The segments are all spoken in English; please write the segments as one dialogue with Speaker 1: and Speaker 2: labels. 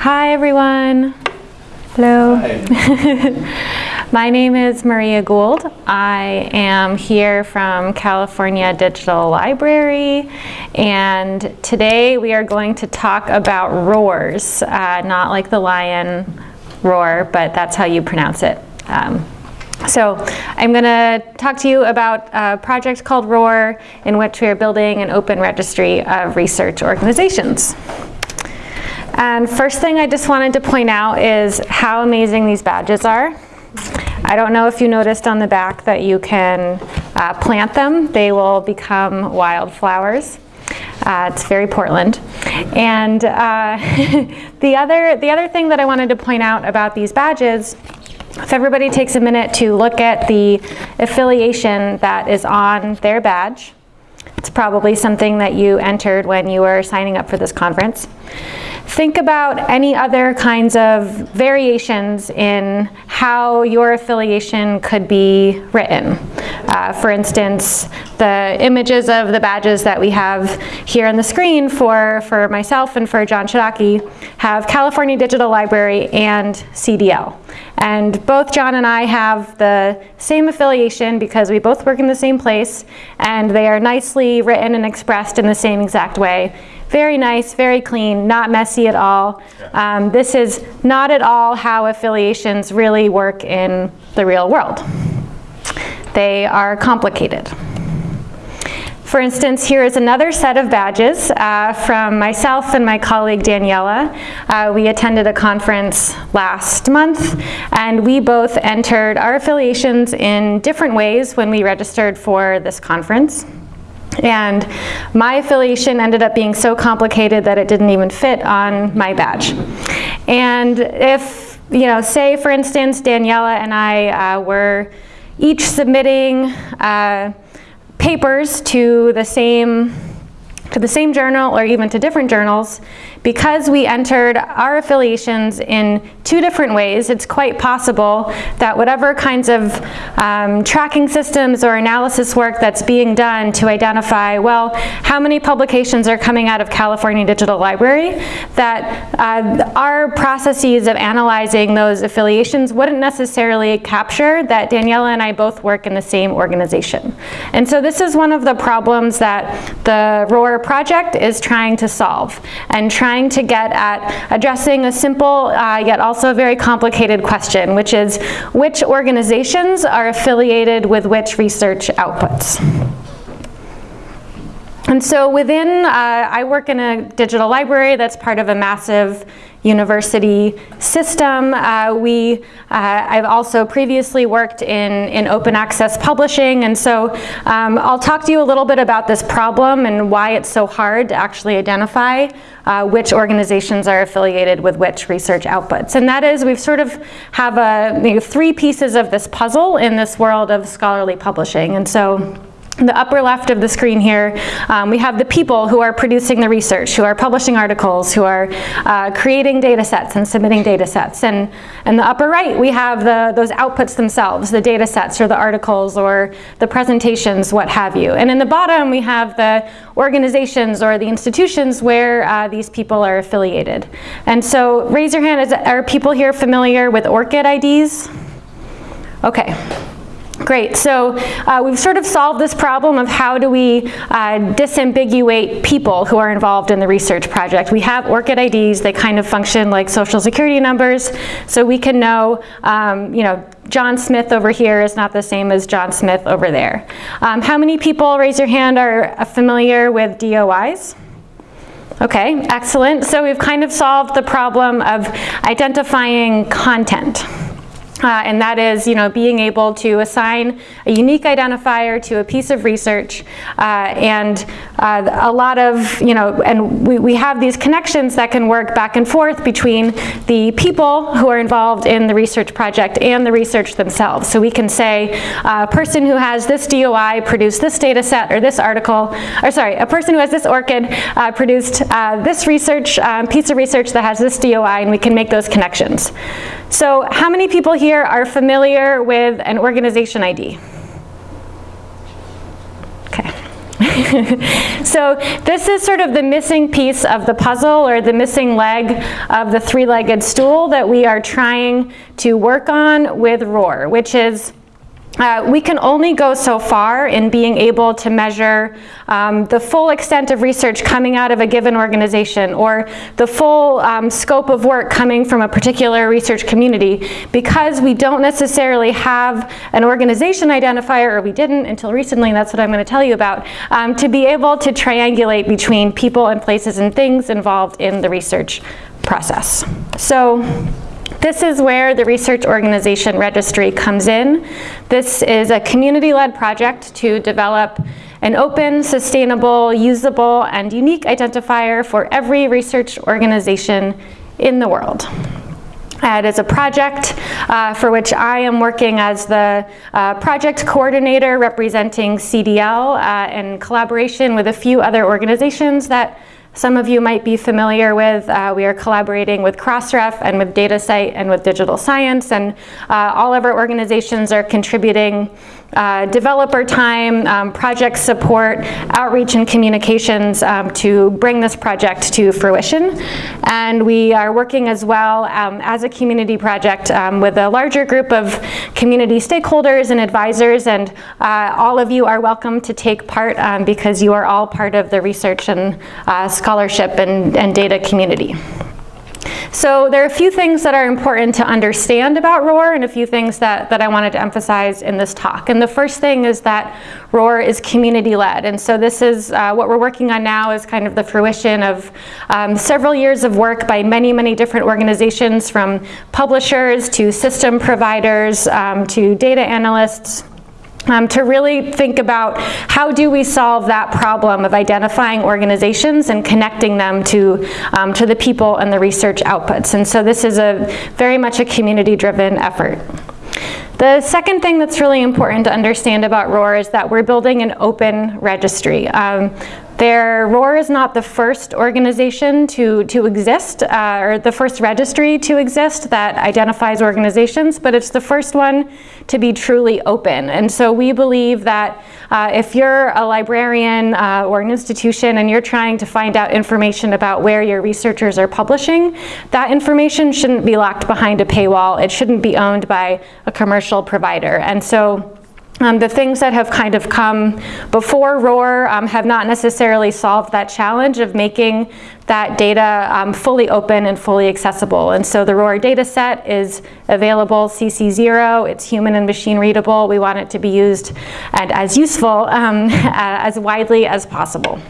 Speaker 1: Hi, everyone. Hello.
Speaker 2: Hi.
Speaker 1: My name is Maria Gould. I am here from California Digital Library, and today we are going to talk about roars, uh, not like the lion roar, but that's how you pronounce it. Um, so I'm going to talk to you about a project called ROR, in which we are building an open registry of research organizations. And first thing I just wanted to point out is how amazing these badges are. I don't know if you noticed on the back that you can uh, plant them. They will become wildflowers. Uh, it's very Portland. And uh, the, other, the other thing that I wanted to point out about these badges if everybody takes a minute to look at the affiliation that is on their badge, it's probably something that you entered when you were signing up for this conference. Think about any other kinds of variations in how your affiliation could be written. Uh, for instance, the images of the badges that we have here on the screen for, for myself and for John Chodacki have California Digital Library and CDL. And both John and I have the same affiliation because we both work in the same place and they are nicely written and expressed in the same exact way very nice, very clean, not messy at all. Um, this is not at all how affiliations really work in the real world. They are complicated. For instance, here is another set of badges uh, from myself and my colleague Daniella. Uh, we attended a conference last month and we both entered our affiliations in different ways when we registered for this conference. And my affiliation ended up being so complicated that it didn't even fit on my badge. And if, you know, say for instance, Daniella and I uh, were each submitting uh, papers to the same to the same journal or even to different journals, because we entered our affiliations in two different ways, it's quite possible that whatever kinds of um, tracking systems or analysis work that's being done to identify, well, how many publications are coming out of California Digital Library, that uh, our processes of analyzing those affiliations wouldn't necessarily capture that Daniella and I both work in the same organization. And so this is one of the problems that the ROR project is trying to solve and trying to get at addressing a simple uh, yet also very complicated question, which is which organizations are affiliated with which research outputs? And so within, uh, I work in a digital library that's part of a massive university system. Uh, we, uh, I've also previously worked in, in open access publishing, and so um, I'll talk to you a little bit about this problem and why it's so hard to actually identify uh, which organizations are affiliated with which research outputs. And that is, we've sort of have a, you know, three pieces of this puzzle in this world of scholarly publishing. And so the upper left of the screen here, um, we have the people who are producing the research, who are publishing articles, who are uh, creating data sets and submitting data sets. And in the upper right, we have the, those outputs themselves, the data sets or the articles or the presentations, what have you. And in the bottom, we have the organizations or the institutions where uh, these people are affiliated. And so raise your hand, is, are people here familiar with ORCID IDs? Okay. Great, so uh, we've sort of solved this problem of how do we uh, disambiguate people who are involved in the research project. We have ORCID IDs, they kind of function like social security numbers, so we can know, um, you know, John Smith over here is not the same as John Smith over there. Um, how many people, raise your hand, are familiar with DOIs? Okay, excellent. So we've kind of solved the problem of identifying content. Uh, and that is, you know, being able to assign a unique identifier to a piece of research uh, and uh, a lot of, you know, and we, we have these connections that can work back and forth between the people who are involved in the research project and the research themselves. So we can say uh, a person who has this DOI produced this data set or this article, or sorry, a person who has this ORCID uh, produced uh, this research, um, piece of research that has this DOI and we can make those connections. So how many people here are familiar with an organization ID? Okay. so this is sort of the missing piece of the puzzle or the missing leg of the three-legged stool that we are trying to work on with ROR, which is uh, we can only go so far in being able to measure um, the full extent of research coming out of a given organization or the full um, scope of work coming from a particular research community because we don't necessarily have an organization identifier, or we didn't until recently, that's what I'm going to tell you about, um, to be able to triangulate between people and places and things involved in the research process. So this is where the Research Organization Registry comes in. This is a community-led project to develop an open, sustainable, usable, and unique identifier for every research organization in the world. It is a project uh, for which I am working as the uh, project coordinator representing CDL uh, in collaboration with a few other organizations that some of you might be familiar with, uh, we are collaborating with Crossref and with DataCite and with Digital Science and uh, all of our organizations are contributing uh, developer time, um, project support, outreach and communications um, to bring this project to fruition. And we are working as well um, as a community project um, with a larger group of community stakeholders and advisors and uh, all of you are welcome to take part um, because you are all part of the research and uh, scholarship and, and data community. So there are a few things that are important to understand about ROR and a few things that, that I wanted to emphasize in this talk. And the first thing is that ROR is community-led. And so this is uh, what we're working on now is kind of the fruition of um, several years of work by many, many different organizations from publishers to system providers um, to data analysts um, to really think about how do we solve that problem of identifying organizations and connecting them to, um, to the people and the research outputs. And so this is a very much a community-driven effort. The second thing that's really important to understand about ROR is that we're building an open registry. Um, their ROR is not the first organization to, to exist, uh, or the first registry to exist that identifies organizations, but it's the first one to be truly open. And so we believe that uh, if you're a librarian uh, or an institution and you're trying to find out information about where your researchers are publishing, that information shouldn't be locked behind a paywall. It shouldn't be owned by a commercial provider. And so um, the things that have kind of come before ROR um, have not necessarily solved that challenge of making that data um, fully open and fully accessible. And so the ROR data set is available CC0, it's human and machine readable. We want it to be used and as useful um, as widely as possible.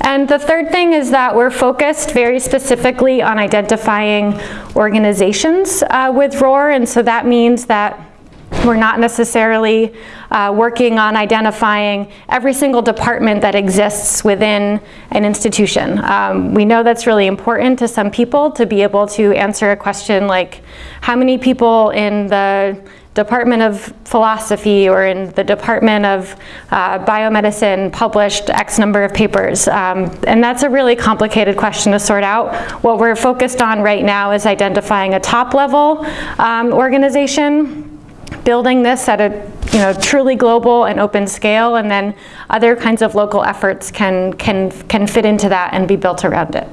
Speaker 1: And the third thing is that we're focused very specifically on identifying organizations uh, with ROR, and so that means that we're not necessarily uh, working on identifying every single department that exists within an institution. Um, we know that's really important to some people to be able to answer a question like, how many people in the Department of Philosophy or in the Department of uh, Biomedicine published X number of papers? Um, and that's a really complicated question to sort out. What we're focused on right now is identifying a top level um, organization building this at a you know, truly global and open scale, and then other kinds of local efforts can, can, can fit into that and be built around it.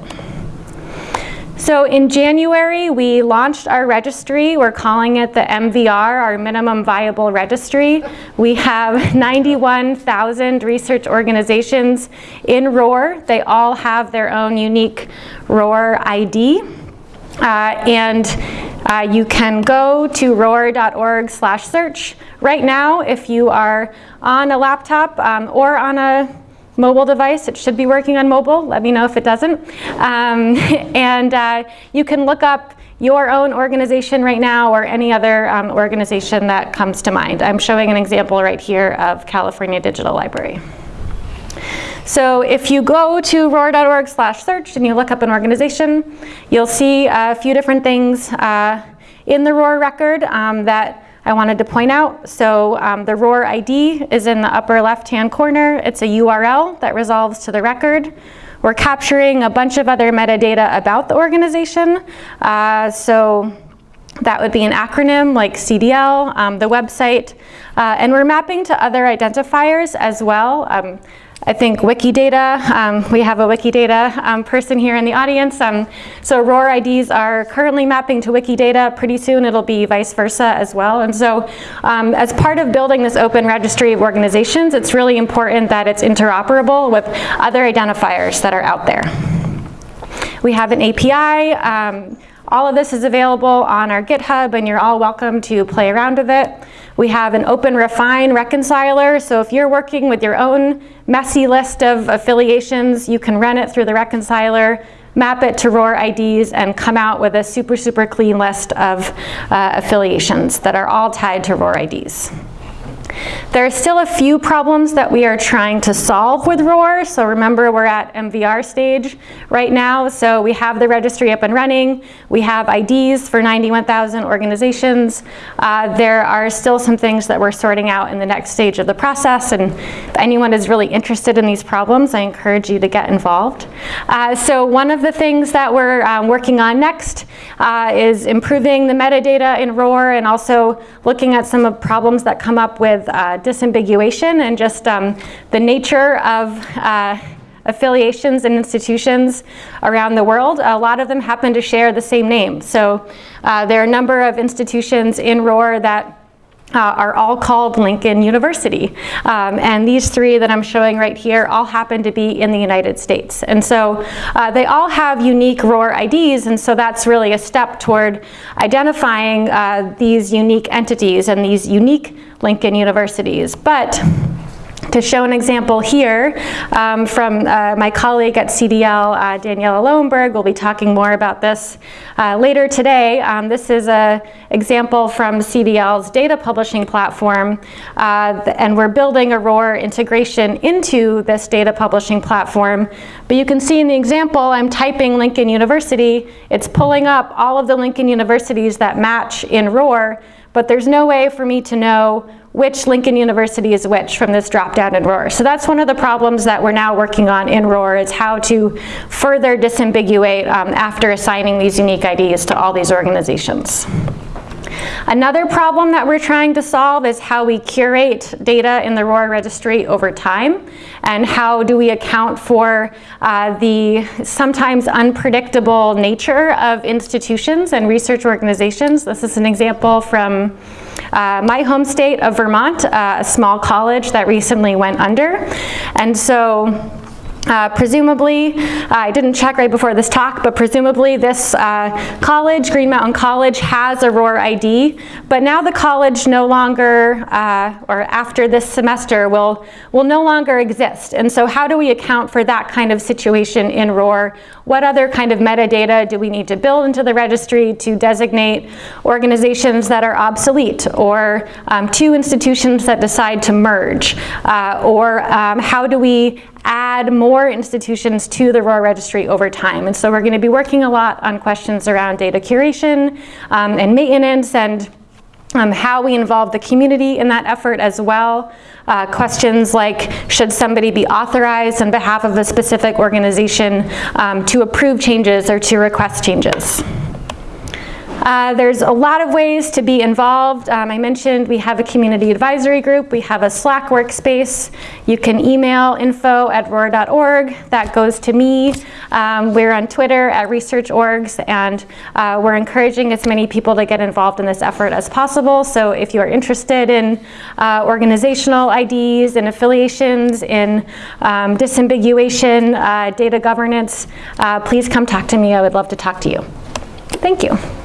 Speaker 1: So in January, we launched our registry. We're calling it the MVR, our Minimum Viable Registry. We have 91,000 research organizations in ROR. They all have their own unique ROR ID. Uh, and uh, you can go to ror.org slash search. Right now, if you are on a laptop um, or on a mobile device, it should be working on mobile, let me know if it doesn't. Um, and uh, you can look up your own organization right now or any other um, organization that comes to mind. I'm showing an example right here of California Digital Library. So if you go to ror.org slash search and you look up an organization, you'll see a few different things uh, in the ROR record um, that I wanted to point out. So um, the ROR ID is in the upper left-hand corner. It's a URL that resolves to the record. We're capturing a bunch of other metadata about the organization. Uh, so that would be an acronym like CDL, um, the website, uh, and we're mapping to other identifiers as well. Um, I think Wikidata, um, we have a Wikidata um, person here in the audience. Um, so ROR IDs are currently mapping to Wikidata. Pretty soon it'll be vice versa as well. And so um, as part of building this open registry of organizations, it's really important that it's interoperable with other identifiers that are out there. We have an API. Um, all of this is available on our GitHub and you're all welcome to play around with it. We have an OpenRefine reconciler, so if you're working with your own messy list of affiliations, you can run it through the reconciler, map it to ROR IDs, and come out with a super, super clean list of uh, affiliations that are all tied to ROR IDs. There are still a few problems that we are trying to solve with ROR. So remember, we're at MVR stage right now. So we have the registry up and running. We have IDs for 91,000 organizations. Uh, there are still some things that we're sorting out in the next stage of the process. And if anyone is really interested in these problems, I encourage you to get involved. Uh, so one of the things that we're um, working on next uh, is improving the metadata in ROR and also looking at some of the problems that come up with uh, disambiguation and just um, the nature of uh, affiliations and institutions around the world. A lot of them happen to share the same name. So uh, there are a number of institutions in ROR that uh, are all called Lincoln University. Um, and these three that I'm showing right here all happen to be in the United States. And so uh, they all have unique ROR IDs, and so that's really a step toward identifying uh, these unique entities and these unique Lincoln universities. But to show an example here um, from uh, my colleague at CDL, uh, Daniella Lowenberg, we'll be talking more about this uh, later today. Um, this is an example from CDL's data publishing platform, uh, and we're building a ROR integration into this data publishing platform. But you can see in the example, I'm typing Lincoln University, it's pulling up all of the Lincoln universities that match in ROR, but there's no way for me to know which Lincoln University is which from this drop-down in ROR. So that's one of the problems that we're now working on in ROR is how to further disambiguate um, after assigning these unique IDs to all these organizations. Another problem that we're trying to solve is how we curate data in the ROR registry over time and how do we account for uh, the sometimes unpredictable nature of institutions and research organizations. This is an example from uh, my home state of Vermont, uh, a small college that recently went under. And so uh, presumably, uh, I didn't check right before this talk, but presumably this uh, college, Green Mountain College, has a ROR ID, but now the college no longer, uh, or after this semester, will, will no longer exist. And so how do we account for that kind of situation in ROR? What other kind of metadata do we need to build into the registry to designate organizations that are obsolete, or um, two institutions that decide to merge? Uh, or um, how do we add more institutions to the ROR registry over time. And so we're going to be working a lot on questions around data curation um, and maintenance and um, how we involve the community in that effort as well. Uh, questions like, should somebody be authorized on behalf of a specific organization um, to approve changes or to request changes? Uh, there's a lot of ways to be involved. Um, I mentioned we have a community advisory group. We have a Slack workspace. You can email info at ror.org. That goes to me. Um, we're on Twitter at researchorgs, and uh, we're encouraging as many people to get involved in this effort as possible. So if you are interested in uh, organizational IDs and affiliations, in um, disambiguation, uh, data governance, uh, please come talk to me. I would love to talk to you. Thank you.